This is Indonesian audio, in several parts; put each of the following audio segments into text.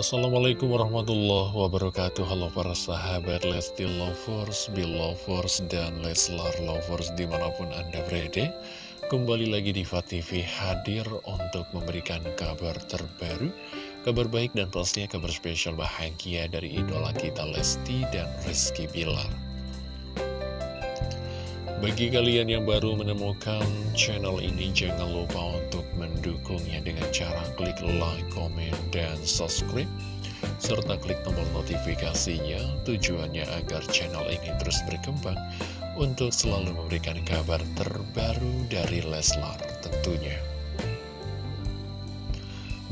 Assalamualaikum warahmatullahi wabarakatuh. Halo para sahabat Lesti Lovers, Belovers, dan Leslar Lovers di mana pun Anda berada. Kembali lagi di TV hadir untuk memberikan kabar terbaru Kabar baik dan pastinya kabar spesial bahagia dari idola kita Lesti dan Rizky Bilar bagi kalian yang baru menemukan channel ini, jangan lupa untuk mendukungnya dengan cara klik like, comment, dan subscribe. Serta klik tombol notifikasinya, tujuannya agar channel ini terus berkembang untuk selalu memberikan kabar terbaru dari Leslar tentunya.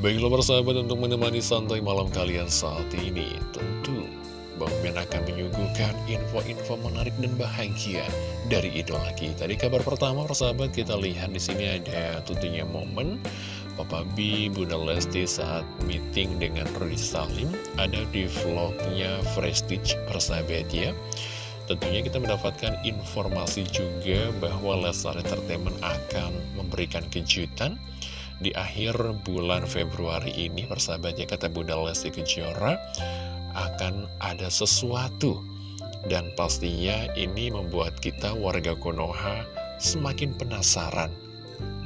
Baiklah persahabat untuk menemani santai malam kalian saat ini, tentu Bang Ben akan menyuguhkan info-info menarik dan bahagia dari idola kita. Di kabar pertama, persahabat, kita lihat di sini ada tentunya momen Papa B, Bunda Lesti saat meeting dengan Rudy Salim. Ada di vlognya Prestige, persahabat ya. Tentunya kita mendapatkan informasi juga bahwa Leslar Entertainment akan memberikan kejutan di akhir bulan Februari ini, persahabat ya, kata Bunda Lesti Kejora akan ada sesuatu dan pastinya ini membuat kita warga Konoha semakin penasaran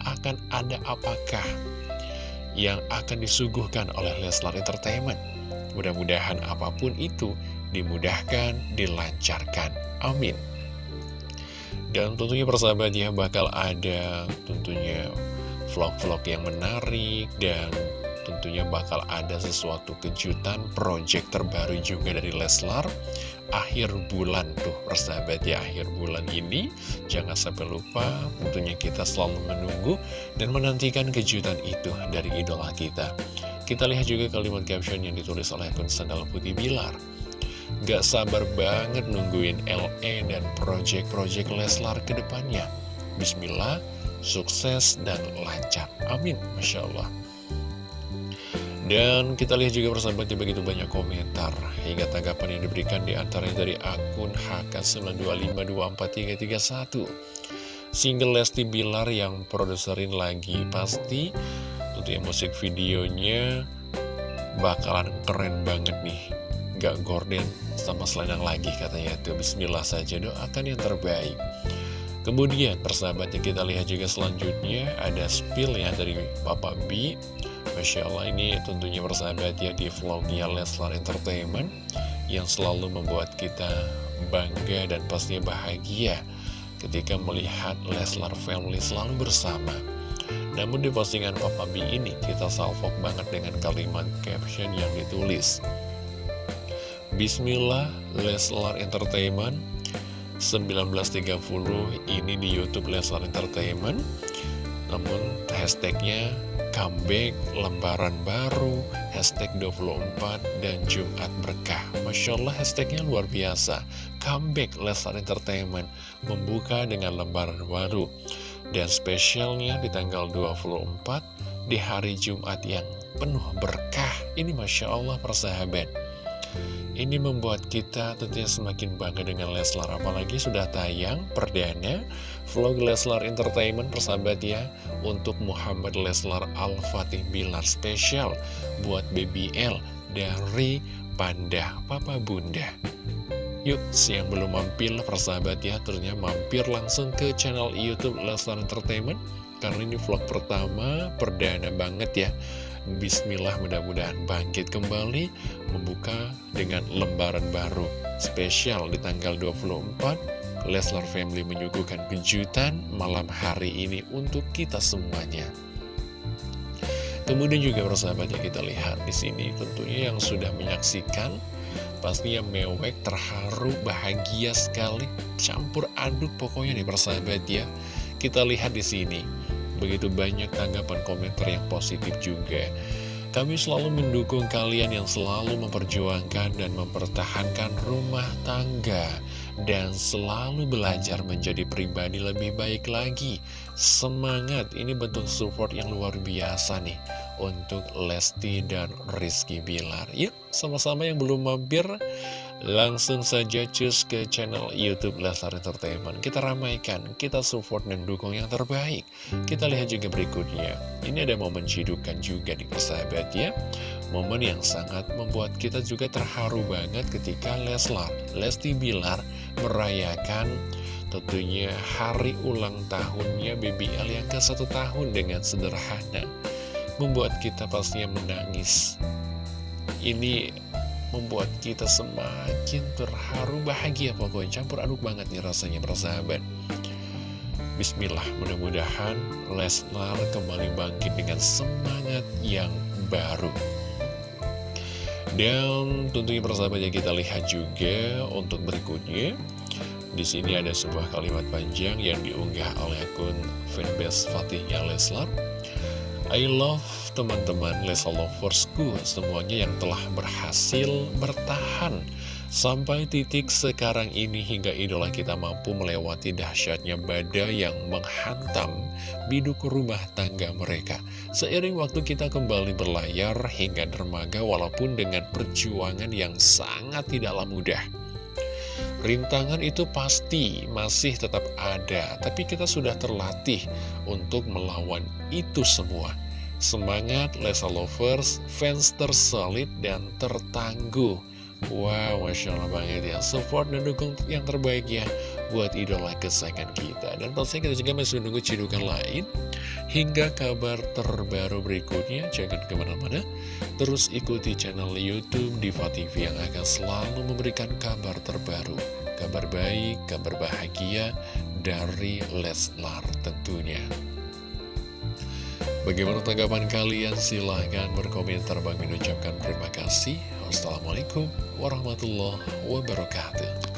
akan ada apakah yang akan disuguhkan oleh Leslar Entertainment. Mudah-mudahan apa pun itu dimudahkan, dilancarkan. Amin. Dan tentunya persahabat ya bakal ada tentunya vlog-vlog yang menarik dan tentunya bakal ada sesuatu kejutan project terbaru juga dari Leslar akhir bulan tuh persahabat ya akhir bulan ini jangan sampai lupa tentunya kita selalu menunggu dan menantikan kejutan itu dari idola kita kita lihat juga kalimat caption yang ditulis oleh akun Sandal Putih Bilar Gak sabar banget nungguin LE dan project-project Leslar ke depannya. Bismillah, sukses dan lancar. Amin. Masya Allah. Dan kita lihat juga persahabatnya begitu banyak komentar Hingga tanggapan yang diberikan di antaranya dari akun HK925243331 Single Lesti Bilar yang produserin lagi Pasti tentunya musik videonya bakalan keren banget nih. Gak gorden sama selendang lagi katanya itu. Bismillah saja doakan yang terbaik. Kemudian persahabatnya kita lihat juga selanjutnya ada spill ya dari Papa B Masya ini tentunya bersahabat ya di vlognya Leslar Entertainment Yang selalu membuat kita bangga dan pastinya bahagia Ketika melihat Leslar Family selalu bersama. Namun di postingan Papa B ini kita salvok banget dengan kalimat caption yang ditulis Bismillah Leslar Entertainment. 1930 ini di Youtube Leslar Entertainment. Namun hashtagnya comeback, lembaran baru, hashtag 24, dan Jumat Berkah. Masya Allah hashtagnya luar biasa. Comeback Leslar Entertainment membuka dengan lembaran baru. Dan spesialnya di tanggal 24 di hari Jumat yang penuh berkah. Ini Masya Allah persahabat. Ini membuat kita tentunya semakin bangga dengan Leslar Apalagi sudah tayang perdana vlog Leslar Entertainment persahabat ya Untuk Muhammad Leslar Al-Fatih Bilar spesial Buat BBL dari Panda Papa Bunda. Yuk, siang belum mampir persahabat ya Ternyata mampir langsung ke channel Youtube Leslar Entertainment Karena ini vlog pertama, perdana banget ya Bismillah mudah-mudahan bangkit kembali membuka dengan lembaran baru spesial di tanggal 24 Leslar Family menyuguhkan kejutan malam hari ini untuk kita semuanya. Kemudian juga persahabatnya kita lihat di sini tentunya yang sudah menyaksikan pastinya mewek terharu bahagia sekali campur aduk pokoknya nih persahabat ya. Kita lihat di sini begitu banyak tanggapan komentar yang positif juga. Kami selalu mendukung kalian yang selalu memperjuangkan dan mempertahankan rumah tangga dan selalu belajar menjadi pribadi lebih baik lagi. Semangat, ini bentuk support yang luar biasa nih untuk Lesti dan Rizky Bilar. Yuk, sama-sama yang belum mampir, Langsung saja cus ke channel Youtube Leslar Entertainment Kita ramaikan, kita support dan dukung yang terbaik Kita lihat juga berikutnya Ini ada momen cidukan juga di persahabat ya Momen yang sangat membuat kita juga terharu banget ketika Leslar, Lesti Bilar merayakan tentunya hari ulang tahunnya BBL yang ke satu tahun dengan sederhana. Membuat kita pastinya menangis. Ini membuat kita semakin terharu bahagia pokoknya campur aduk banget nih rasanya persahabat. Bismillah, mudah-mudahan Leslar kembali bangkit dengan semangat yang baru. Dan tentunya persahabat yang kita lihat juga untuk berikutnya di sini ada sebuah kalimat panjang yang diunggah oleh akun fanbase Fatihnya Leslar. I love teman-teman Leslar Loversku semuanya yang telah berhasil bertahan Sampai titik sekarang ini hingga idola kita mampu melewati dahsyatnya badai yang menghantam biduk rumah tangga mereka. Seiring waktu kita kembali berlayar hingga dermaga walaupun dengan perjuangan yang sangat tidaklah mudah. Rintangan itu pasti masih tetap ada, tapi kita sudah terlatih untuk melawan itu semua. Semangat Lesa Lovers, fans tersolid dan tertangguh. Wow, Masya Allah banget ya. Support dan dukung yang terbaik ya Buat idola kesayangan kita. Dan pastinya kita juga masih menunggu cidukan lain. Hingga kabar terbaru berikutnya Jangan ke mana-mana. Terus ikuti channel Youtube Diva TV Yang akan selalu memberikan kabar terbaru. Kabar baik, kabar bahagia Dari Leslar tentunya Bagaimana tanggapan kalian? Silahkan berkomentar Bang ucapkan terima kasih. Wassalamualaikum warahmatullahi wabarakatuh.